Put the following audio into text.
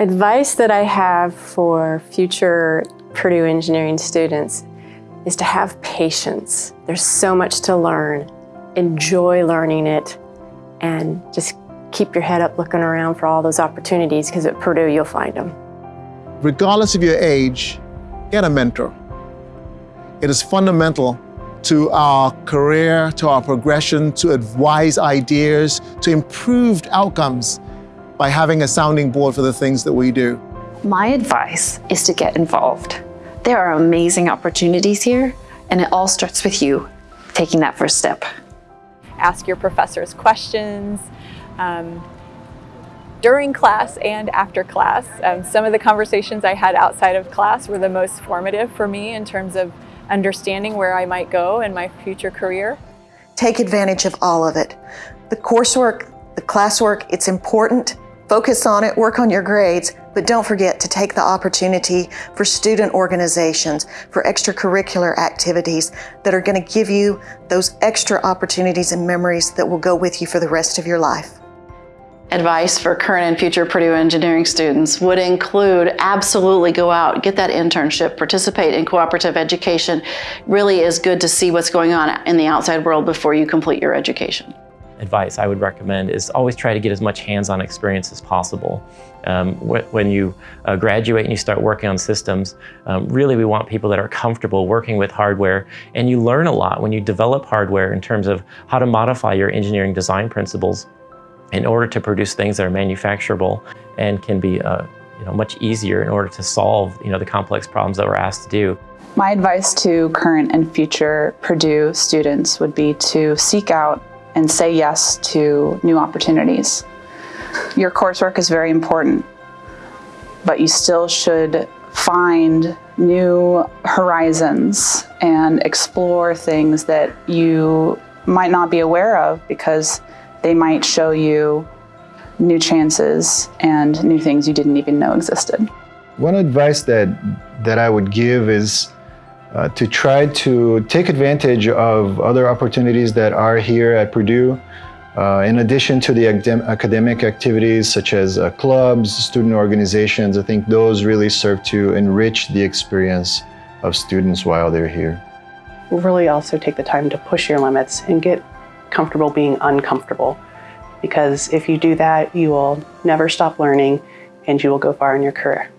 Advice that I have for future Purdue engineering students is to have patience. There's so much to learn. Enjoy learning it and just keep your head up looking around for all those opportunities because at Purdue you'll find them. Regardless of your age, get a mentor. It is fundamental to our career, to our progression, to advise ideas, to improved outcomes by having a sounding board for the things that we do. My advice is to get involved. There are amazing opportunities here, and it all starts with you taking that first step. Ask your professors questions um, during class and after class. Um, some of the conversations I had outside of class were the most formative for me in terms of understanding where I might go in my future career. Take advantage of all of it. The coursework, the classwork, it's important. Focus on it, work on your grades, but don't forget to take the opportunity for student organizations, for extracurricular activities that are going to give you those extra opportunities and memories that will go with you for the rest of your life. Advice for current and future Purdue engineering students would include absolutely go out, get that internship, participate in cooperative education. Really is good to see what's going on in the outside world before you complete your education advice I would recommend is always try to get as much hands-on experience as possible. Um, when you uh, graduate and you start working on systems, um, really we want people that are comfortable working with hardware and you learn a lot when you develop hardware in terms of how to modify your engineering design principles in order to produce things that are manufacturable and can be uh, you know, much easier in order to solve you know, the complex problems that we're asked to do. My advice to current and future Purdue students would be to seek out and say yes to new opportunities. Your coursework is very important, but you still should find new horizons and explore things that you might not be aware of because they might show you new chances and new things you didn't even know existed. One advice that, that I would give is uh, to try to take advantage of other opportunities that are here at Purdue. Uh, in addition to the academic activities such as uh, clubs, student organizations, I think those really serve to enrich the experience of students while they're here. Really also take the time to push your limits and get comfortable being uncomfortable. Because if you do that, you will never stop learning and you will go far in your career.